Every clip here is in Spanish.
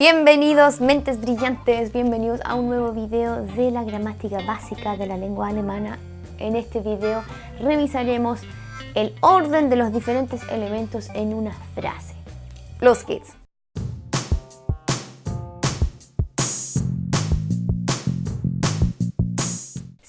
Bienvenidos mentes brillantes, bienvenidos a un nuevo video de la gramática básica de la lengua alemana. En este video revisaremos el orden de los diferentes elementos en una frase. Los geht's!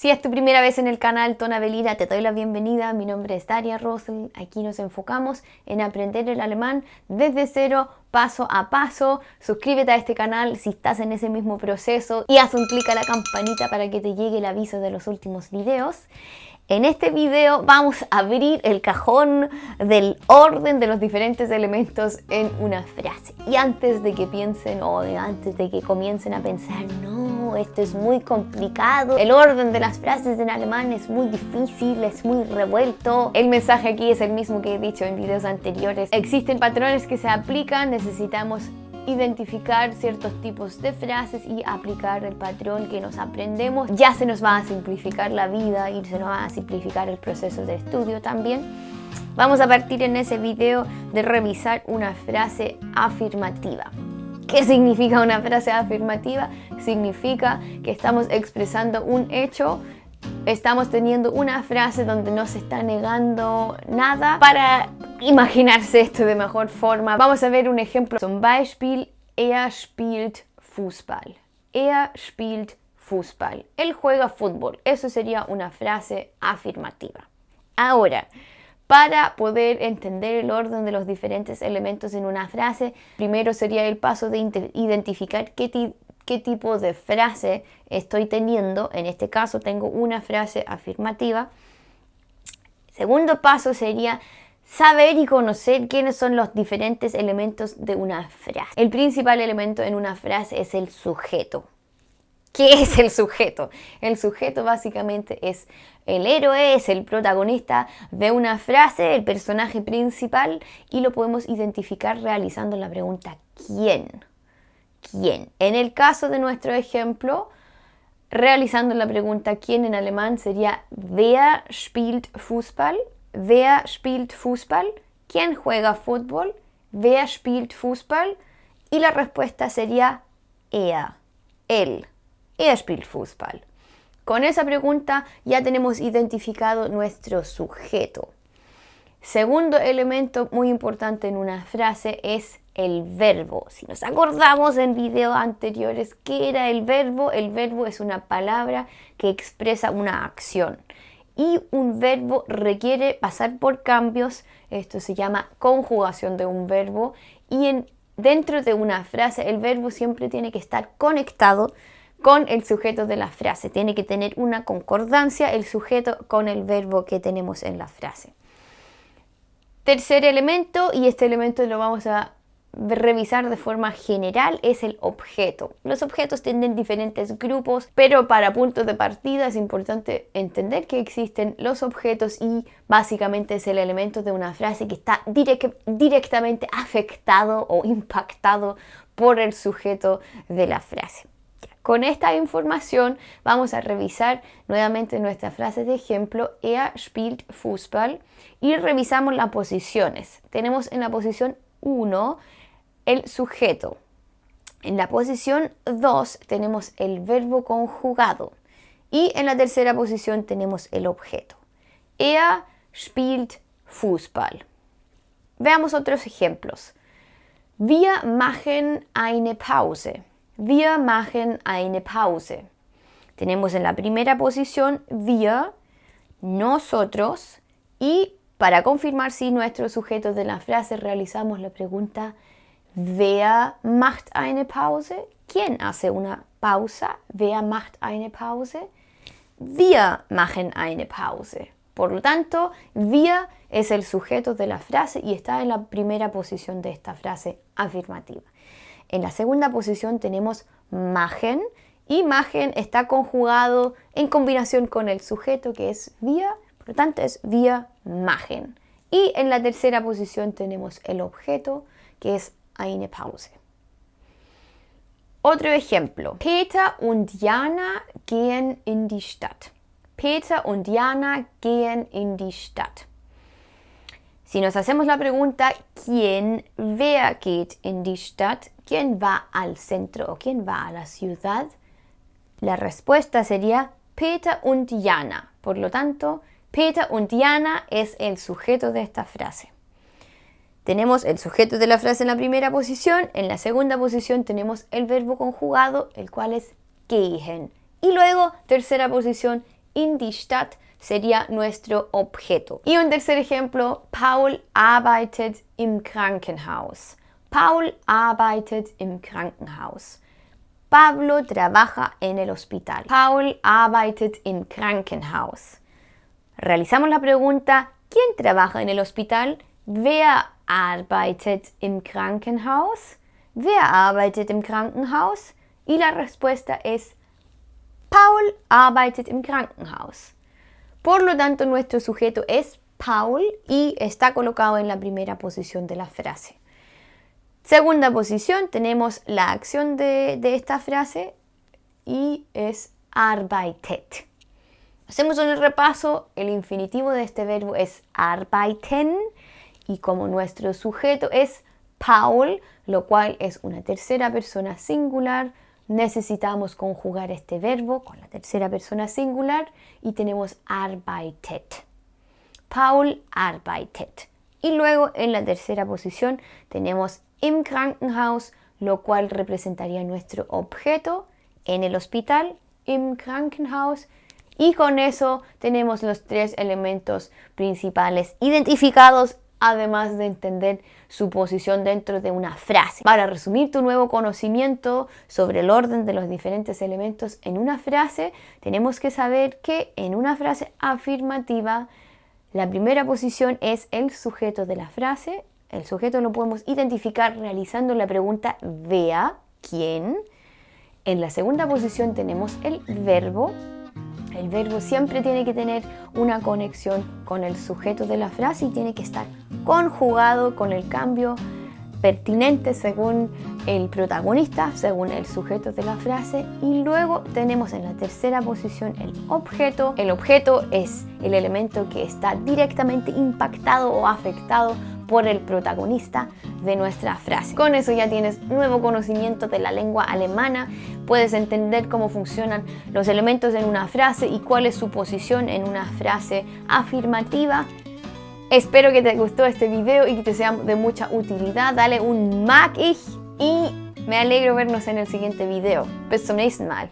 Si es tu primera vez en el canal Tonabelina, te doy la bienvenida. Mi nombre es Daria Rosel. Aquí nos enfocamos en aprender el alemán desde cero, paso a paso. Suscríbete a este canal si estás en ese mismo proceso y haz un clic a la campanita para que te llegue el aviso de los últimos videos. En este video vamos a abrir el cajón del orden de los diferentes elementos en una frase. Y antes de que piensen o antes de que comiencen a pensar, no, esto es muy complicado, el orden de las frases en alemán es muy difícil, es muy revuelto. El mensaje aquí es el mismo que he dicho en videos anteriores. Existen patrones que se aplican, necesitamos identificar ciertos tipos de frases y aplicar el patrón que nos aprendemos. Ya se nos va a simplificar la vida y se nos va a simplificar el proceso de estudio también. Vamos a partir en ese video de revisar una frase afirmativa. ¿Qué significa una frase afirmativa? Significa que estamos expresando un hecho estamos teniendo una frase donde no se está negando nada para imaginarse esto de mejor forma. Vamos a ver un ejemplo. Zum Beispiel, er spielt Fußball. Er spielt Fußball. Él juega fútbol. Eso sería una frase afirmativa. Ahora, para poder entender el orden de los diferentes elementos en una frase, primero sería el paso de identificar qué, tipo de frase estoy teniendo. En este caso tengo una frase afirmativa. Segundo paso sería saber y conocer quiénes son los diferentes elementos de una frase. El principal elemento en una frase es el sujeto. ¿Qué es el sujeto? El sujeto básicamente es el héroe, es el protagonista de una frase, el personaje principal y lo podemos identificar realizando la pregunta ¿quién? quién. En el caso de nuestro ejemplo, realizando la pregunta quién en alemán sería Wer spielt Fußball? Wer spielt Fußball? ¿Quién juega fútbol? Wer spielt Fußball? Y la respuesta sería er, él. Er. Con esa pregunta ya tenemos identificado nuestro sujeto. Segundo elemento muy importante en una frase es el verbo. Si nos acordamos en videos anteriores, ¿qué era el verbo? El verbo es una palabra que expresa una acción. Y un verbo requiere pasar por cambios, esto se llama conjugación de un verbo. Y en, dentro de una frase el verbo siempre tiene que estar conectado con el sujeto de la frase. Tiene que tener una concordancia el sujeto con el verbo que tenemos en la frase. Tercer elemento, y este elemento lo vamos a revisar de forma general es el objeto. Los objetos tienen diferentes grupos, pero para puntos de partida es importante entender que existen los objetos y básicamente es el elemento de una frase que está directamente afectado o impactado por el sujeto de la frase. Con esta información vamos a revisar nuevamente nuestra frase de ejemplo Er spielt Fußball y revisamos las posiciones. Tenemos en la posición 1 el sujeto. En la posición 2 tenemos el verbo conjugado y en la tercera posición tenemos el objeto. Er spielt Fußball. Veamos otros ejemplos. Wir machen eine Pause. Wir machen eine Pause. Tenemos en la primera posición wir, nosotros y para confirmar si nuestro sujeto de la frase realizamos la pregunta Wer macht eine Pause? ¿Quién hace una pausa? Wer macht eine Pause? Wir machen eine Pause. Por lo tanto, wir es el sujeto de la frase y está en la primera posición de esta frase afirmativa. En la segunda posición tenemos machen y machen está conjugado en combinación con el sujeto que es wir, por lo tanto es wir machen. Y en la tercera posición tenemos el objeto que es eine Pause. Otro ejemplo. Peter und Jana gehen in die Stadt. Peter und Jana gehen in die Stadt. Si nos hacemos la pregunta, ¿quién wer geht in die Stadt? ¿Quién va al centro o quién va a la ciudad? La respuesta sería Peter und Jana. Por lo tanto, Peter und Jana es el sujeto de esta frase. Tenemos el sujeto de la frase en la primera posición, en la segunda posición tenemos el verbo conjugado, el cual es gehen. Y luego, tercera posición, in die Stadt sería nuestro objeto. Y un tercer ejemplo, Paul arbeitet im Krankenhaus. Paul arbeitet im Krankenhaus. Pablo trabaja en el hospital. Paul arbeitet im Krankenhaus. Realizamos la pregunta, ¿quién trabaja en el hospital? Wer arbeitet im Krankenhaus? Wer arbeitet im Krankenhaus? Y la respuesta es Paul arbeitet im Krankenhaus. Por lo tanto, nuestro sujeto es Paul y está colocado en la primera posición de la frase. Segunda posición, tenemos la acción de, esta frase y es arbeitet. Hacemos un repaso, el infinitivo de este verbo es arbeiten y como nuestro sujeto es Paul, lo cual es una tercera persona singular, necesitamos conjugar este verbo con la tercera persona singular y tenemos arbeitet. Paul arbeitet. Y luego en la tercera posición tenemos im Krankenhaus, lo cual representaría nuestro objeto en el hospital, im Krankenhaus. Y con eso tenemos los tres elementos principales identificados, además de entender su posición dentro de una frase. Para resumir tu nuevo conocimiento sobre el orden de los diferentes elementos en una frase, tenemos que saber que en una frase afirmativa, la primera posición es el sujeto de la frase, el sujeto lo podemos identificar realizando la pregunta vea, ¿quién? En la segunda posición tenemos el verbo. El verbo siempre tiene que tener una conexión con el sujeto de la frase y tiene que estar conjugado con el cambio pertinente según el protagonista, según el sujeto de la frase y luego tenemos en la tercera posición el objeto. El objeto es el elemento que está directamente impactado o afectado por el protagonista de nuestra frase. Con eso ya tienes nuevo conocimiento de la lengua alemana, puedes entender cómo funcionan los elementos en una frase y cuál es su posición en una frase afirmativa. Espero que te gustó este video y que te sea de mucha utilidad. Dale un mag y me alegro vernos en el siguiente video. Bis zum nächsten Mal.